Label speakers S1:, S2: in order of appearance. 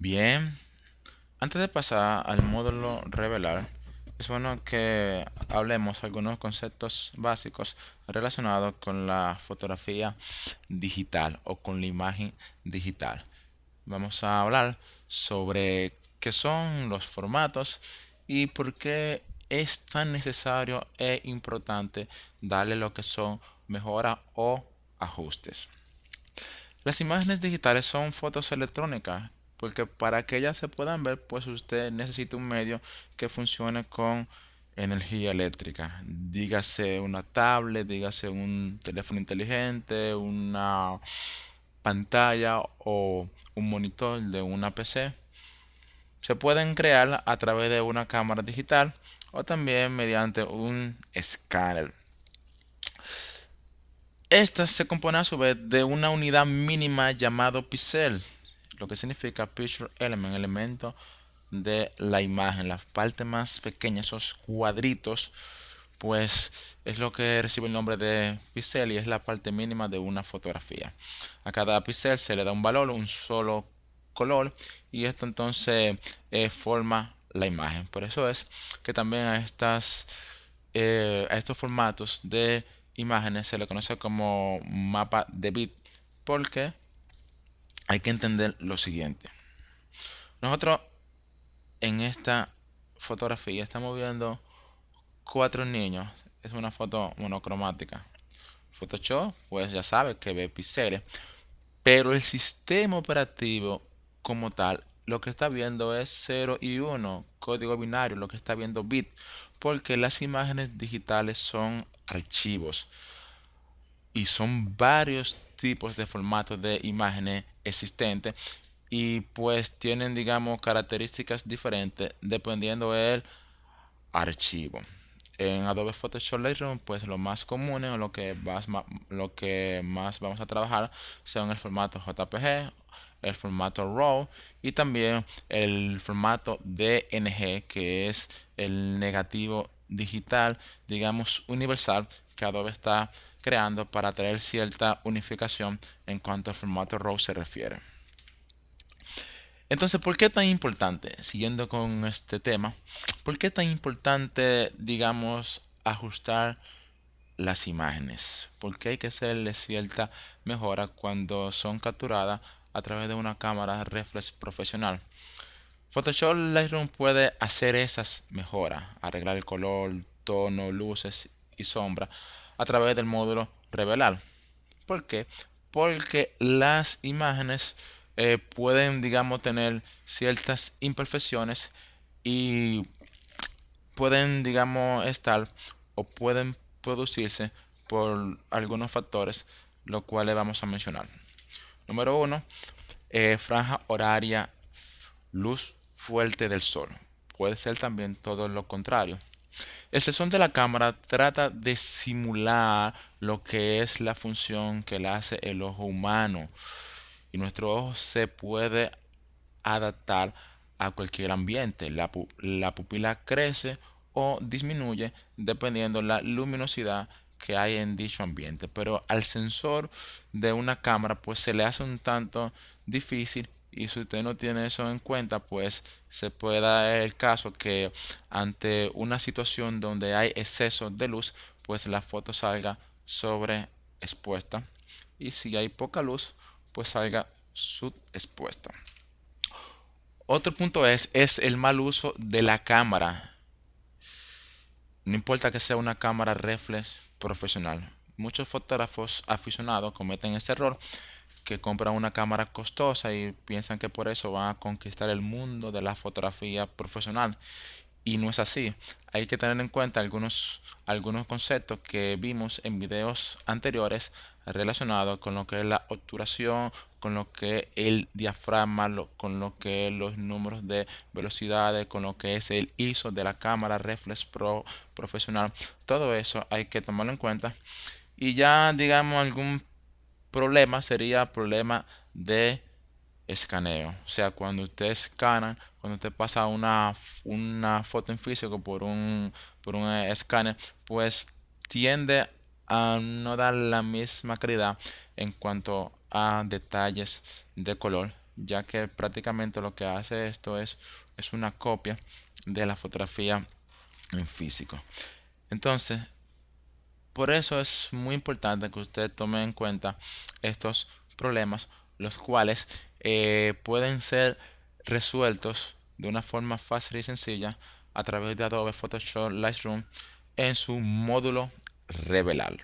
S1: Bien, antes de pasar al módulo revelar, es bueno que hablemos algunos conceptos básicos relacionados con la fotografía digital o con la imagen digital. Vamos a hablar sobre qué son los formatos y por qué es tan necesario e importante darle lo que son mejora o ajustes. Las imágenes digitales son fotos electrónicas porque para que ellas se puedan ver, pues usted necesita un medio que funcione con energía eléctrica. Dígase una tablet, dígase un teléfono inteligente, una pantalla o un monitor de una PC. Se pueden crear a través de una cámara digital o también mediante un escáner. Esta se compone a su vez de una unidad mínima llamado píxel, lo que significa picture element, elemento de la imagen. La parte más pequeña, esos cuadritos, pues es lo que recibe el nombre de píxel y es la parte mínima de una fotografía. A cada píxel se le da un valor, un solo color y esto entonces eh, forma la imagen. Por eso es que también a, estas, eh, a estos formatos de imágenes se le conoce como mapa de bit porque hay que entender lo siguiente. Nosotros en esta fotografía estamos viendo cuatro niños. Es una foto monocromática. Photoshop, pues ya sabe que ve píxeles. Pero el sistema operativo como tal, lo que está viendo es 0 y 1, código binario, lo que está viendo bit. Porque las imágenes digitales son archivos. Y son varios tipos de formatos de imágenes existentes y pues tienen digamos características diferentes dependiendo del archivo. En Adobe Photoshop Lightroom pues lo más común o lo que más, lo que más vamos a trabajar son el formato JPG el formato RAW y también el formato DNG que es el negativo digital digamos universal que Adobe está creando para traer cierta unificación en cuanto al formato RAW se refiere. Entonces, ¿por qué tan importante? Siguiendo con este tema, ¿por qué tan importante, digamos, ajustar las imágenes? ¿Por qué hay que hacerle cierta mejora cuando son capturadas a través de una cámara reflex profesional? Photoshop Lightroom puede hacer esas mejoras, arreglar el color, tono, luces y sombra a través del módulo revelar. ¿Por qué? Porque las imágenes eh, pueden, digamos, tener ciertas imperfecciones y pueden, digamos, estar o pueden producirse por algunos factores, los cuales vamos a mencionar. Número uno, eh, franja horaria, luz fuerte del sol. Puede ser también todo lo contrario. El sensor de la cámara trata de simular lo que es la función que le hace el ojo humano. Y nuestro ojo se puede adaptar a cualquier ambiente. La, pupila crece o disminuye dependiendo la luminosidad que hay en dicho ambiente. Pero al sensor de una cámara pues se le hace un tanto difícil y si usted no tiene eso en cuenta, pues se puede dar el caso que ante una situación donde hay exceso de luz, pues la foto salga sobreexpuesta. Y si hay poca luz, pues salga subexpuesta. Otro punto es, es el mal uso de la cámara. No importa que sea una cámara reflex profesional. Muchos fotógrafos aficionados cometen este error que compran una cámara costosa y piensan que por eso van a conquistar el mundo de la fotografía profesional. Y no es así. Hay que tener en cuenta algunos, algunos conceptos que vimos en videos anteriores relacionados con lo que es la obturación, con lo que es el diafragma, con lo que es los números de velocidades, con lo que es el ISO de la cámara reflex pro profesional. Todo eso hay que tomarlo en cuenta. Y ya digamos algún problema sería problema de escaneo. O sea, cuando usted escana, cuando usted pasa una, una foto en físico por un, por un escáner, pues tiende a no dar la misma calidad en cuanto a detalles de color ya que prácticamente lo que hace esto es, es una copia de la fotografía en físico. Entonces, por eso es muy importante que usted tome en cuenta estos problemas, los cuales eh, pueden ser resueltos de una forma fácil y sencilla a través de Adobe Photoshop Lightroom en su módulo revelar.